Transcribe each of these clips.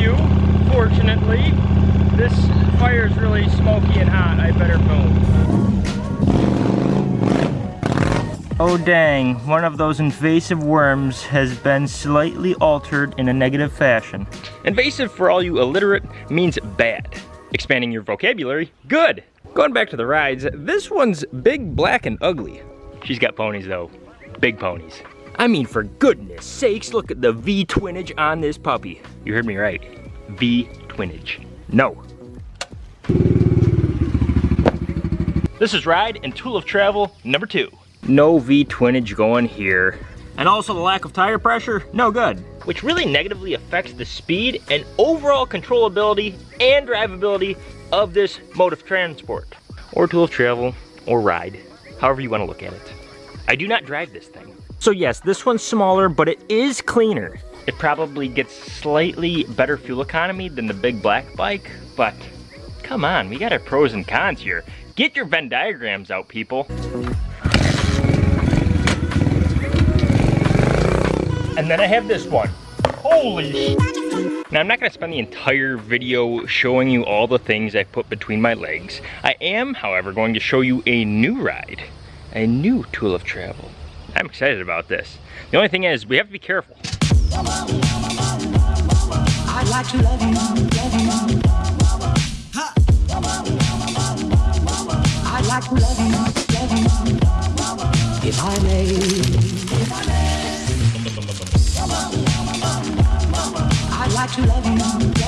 you, fortunately. This fire is really smoky and hot. I better move. Oh dang, one of those invasive worms has been slightly altered in a negative fashion. Invasive for all you illiterate means bad. Expanding your vocabulary, good. Going back to the rides, this one's big, black, and ugly. She's got ponies though, big ponies. I mean, for goodness sakes, look at the V-twinage on this puppy. You heard me right, V-twinage. No. This is ride and tool of travel number two. No V-twinage going here. And also the lack of tire pressure, no good. Which really negatively affects the speed and overall controllability and drivability of this mode of transport. Or tool of travel, or ride, however you wanna look at it. I do not drive this thing. So yes, this one's smaller, but it is cleaner. It probably gets slightly better fuel economy than the big black bike, but come on, we got our pros and cons here. Get your Venn diagrams out, people. And then I have this one. Holy Now I'm not gonna spend the entire video showing you all the things I put between my legs. I am, however, going to show you a new ride. A new tool of travel. I'm excited about this. The only thing is, we have to be careful. I'd like to love you,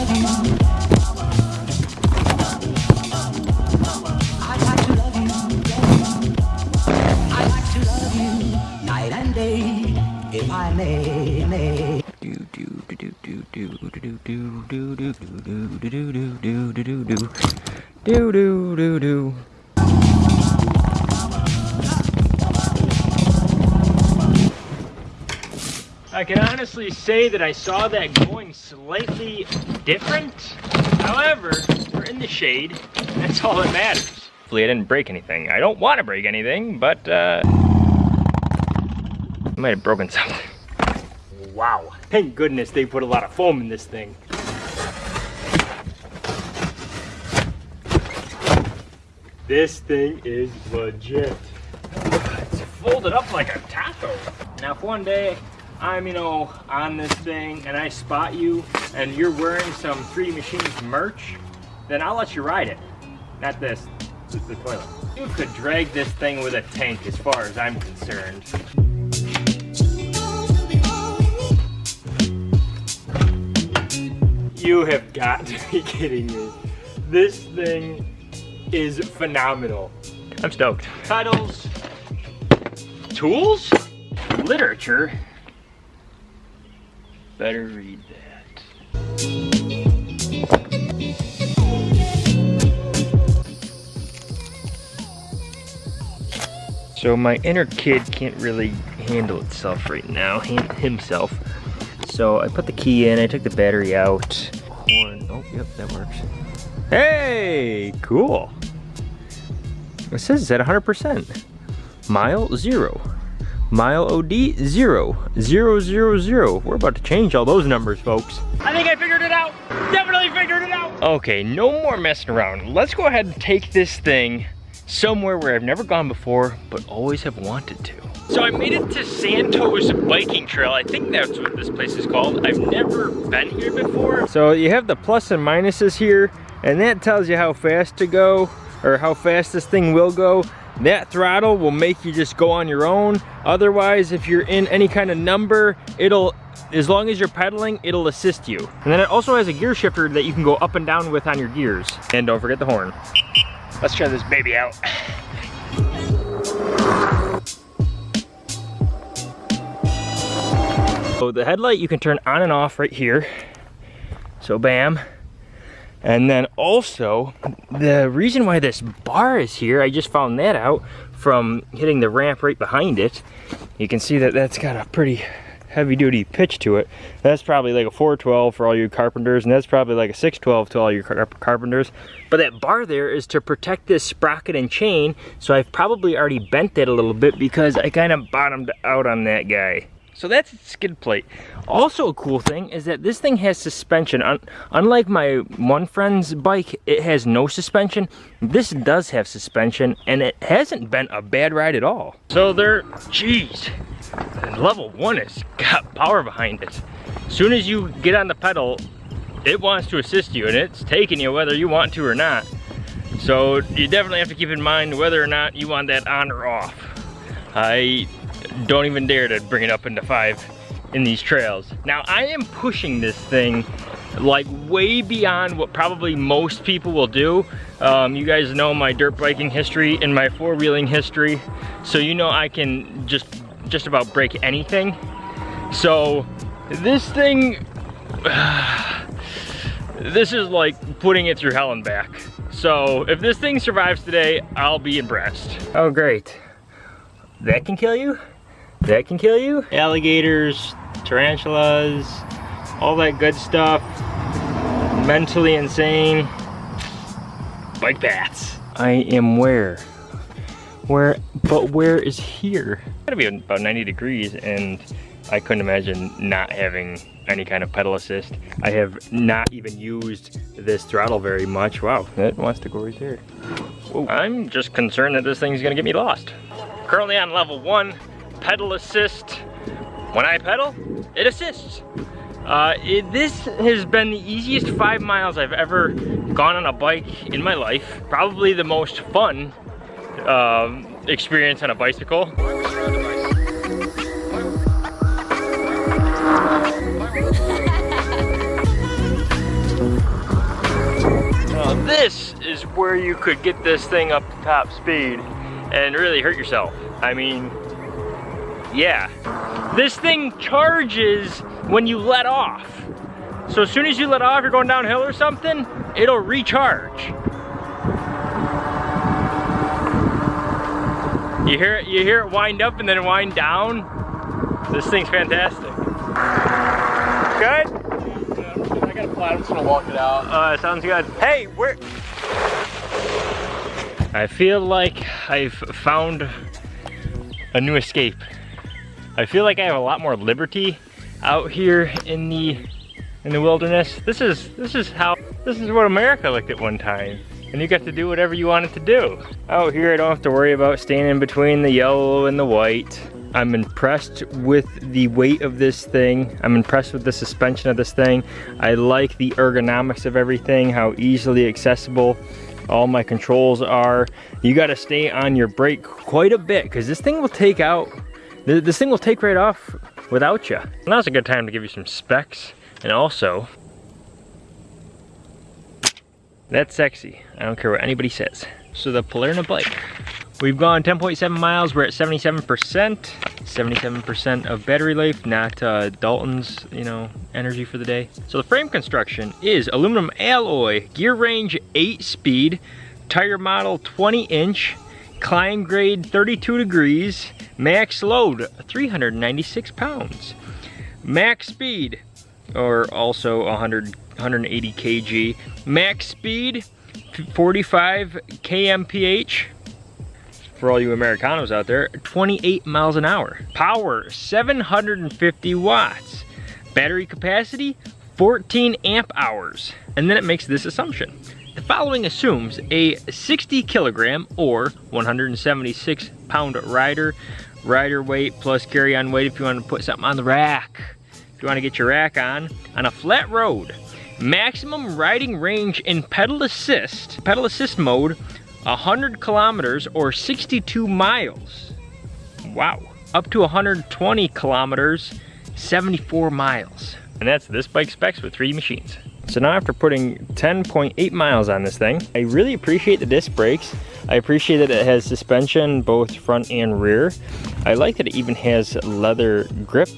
I can honestly say that I saw that going slightly different. However, we're in the shade. That's all that matters. Hopefully I didn't break anything. I don't want to break anything, but uh, I might have broken something. Wow. Thank goodness they put a lot of foam in this thing. This thing is legit. It's folded up like a taco. Now if one day I'm, you know, on this thing and I spot you and you're wearing some 3D Machines merch, then I'll let you ride it. Not this, the toilet. You could drag this thing with a tank as far as I'm concerned. You have got to be kidding me. This thing is phenomenal. I'm stoked. Titles, tools, literature, better read that. So my inner kid can't really handle itself right now, himself. So I put the key in, I took the battery out. Horn, oh, yep, that works. Hey, cool. It says it's at 100%. Mile zero. Mile OD, zero. Zero, zero, zero. We're about to change all those numbers, folks. I think I figured it out. Definitely figured it out. Okay, no more messing around. Let's go ahead and take this thing somewhere where I've never gone before, but always have wanted to. So I made it to Santos Biking Trail. I think that's what this place is called. I've never been here before. So you have the plus and minuses here, and that tells you how fast to go, or how fast this thing will go. That throttle will make you just go on your own. Otherwise, if you're in any kind of number, it'll, as long as you're pedaling, it'll assist you. And then it also has a gear shifter that you can go up and down with on your gears. And don't forget the horn. Let's try this baby out. So the headlight you can turn on and off right here. So bam, and then also, the reason why this bar is here, I just found that out from hitting the ramp right behind it. You can see that that's got a pretty heavy duty pitch to it. That's probably like a 412 for all you carpenters, and that's probably like a 612 to all your car carpenters. But that bar there is to protect this sprocket and chain, so I've probably already bent it a little bit because I kind of bottomed out on that guy. So that's its skid plate. Also a cool thing is that this thing has suspension. Un unlike my one friend's bike, it has no suspension. This does have suspension and it hasn't been a bad ride at all. So there, geez, level one has got power behind it. As soon as you get on the pedal, it wants to assist you and it's taking you whether you want to or not. So you definitely have to keep in mind whether or not you want that on or off. I don't even dare to bring it up into five in these trails. Now I am pushing this thing like way beyond what probably most people will do. Um, you guys know my dirt biking history and my four-wheeling history. So you know I can just, just about break anything. So this thing, this is like putting it through hell and back. So if this thing survives today, I'll be impressed. Oh great. That can kill you? That can kill you. Alligators, tarantulas, all that good stuff. Mentally insane. Bike bats. I am where? Where, but where is here? It's gotta be about 90 degrees and I couldn't imagine not having any kind of pedal assist. I have not even used this throttle very much. Wow, it wants to go right there. Whoa. I'm just concerned that this thing's gonna get me lost. Currently on level one, pedal assist. When I pedal, it assists. Uh, it, this has been the easiest five miles I've ever gone on a bike in my life. Probably the most fun um, experience on a bicycle. now this is where you could get this thing up to top speed and really hurt yourself. I mean, yeah. This thing charges when you let off. So as soon as you let off, you're going downhill or something, it'll recharge. You hear it, you hear it wind up and then wind down. This thing's fantastic. Good? Yeah, I got a plan, I'm just gonna walk it out. Uh, sounds good. Hey, where? I feel like I've found a new escape. I feel like I have a lot more liberty out here in the in the wilderness. This is this is how this is what America looked at one time. And you got to do whatever you wanted to do. Out here I don't have to worry about staying in between the yellow and the white. I'm impressed with the weight of this thing. I'm impressed with the suspension of this thing. I like the ergonomics of everything, how easily accessible all my controls are. You gotta stay on your brake quite a bit because this thing will take out this thing will take right off without you. Now's a good time to give you some specs and also, that's sexy. I don't care what anybody says. So the Palerna bike. We've gone 10.7 miles, we're at 77%. 77% of battery life, not uh, Dalton's, you know, energy for the day. So the frame construction is aluminum alloy, gear range 8 speed, tire model 20 inch, climb grade 32 degrees, max load 396 pounds, max speed, or also 100, 180 kg, max speed 45 kmph, for all you Americanos out there, 28 miles an hour. Power, 750 watts. Battery capacity, 14 amp hours. And then it makes this assumption. The following assumes a 60 kilogram or 176 pound rider, rider weight plus carry-on weight if you want to put something on the rack. If you want to get your rack on, on a flat road. Maximum riding range in pedal assist, pedal assist mode, 100 kilometers or 62 miles. Wow. Up to 120 kilometers, 74 miles. And that's this bike specs with three machines. So now after putting 10.8 miles on this thing, I really appreciate the disc brakes. I appreciate that it has suspension both front and rear. I like that it even has leather grip.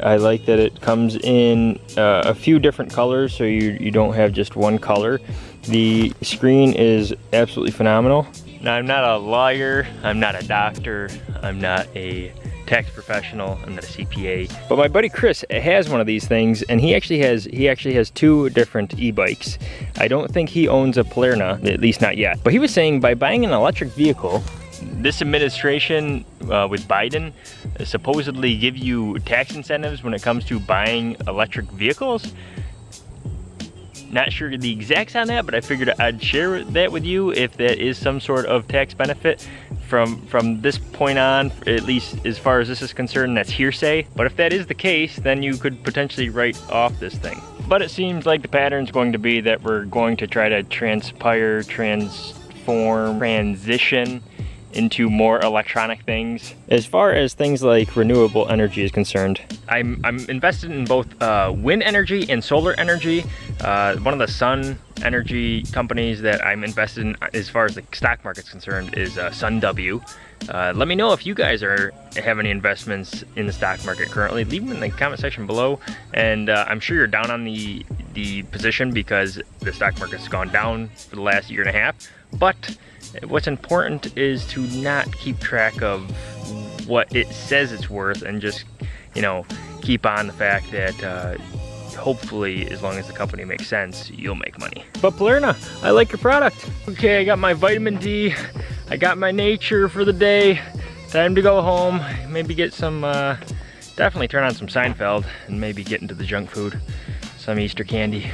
I like that it comes in uh, a few different colors so you, you don't have just one color. The screen is absolutely phenomenal. Now I'm not a lawyer, I'm not a doctor, I'm not a tax professional. I'm not a CPA. But my buddy Chris has one of these things and he actually has he actually has two different e-bikes. I don't think he owns a Palerna, at least not yet. But he was saying by buying an electric vehicle, this administration uh, with Biden supposedly give you tax incentives when it comes to buying electric vehicles. Not sure the exacts on that, but I figured I'd share that with you if that is some sort of tax benefit from from this point on, at least as far as this is concerned, that's hearsay. But if that is the case, then you could potentially write off this thing. But it seems like the pattern's going to be that we're going to try to transpire, transform, transition into more electronic things. As far as things like renewable energy is concerned, I'm, I'm invested in both uh, wind energy and solar energy. Uh, one of the sun energy companies that I'm invested in as far as the stock market's concerned is uh, SunW. Uh, let me know if you guys are have any investments in the stock market currently. Leave them in the comment section below. And uh, I'm sure you're down on the, the position because the stock market's gone down for the last year and a half. But what's important is to not keep track of what it says it's worth and just, you know, keep on the fact that uh, hopefully as long as the company makes sense, you'll make money. But Palerna, I like your product. Okay, I got my vitamin D, I got my nature for the day. Time to go home, maybe get some, uh, definitely turn on some Seinfeld and maybe get into the junk food, some Easter candy.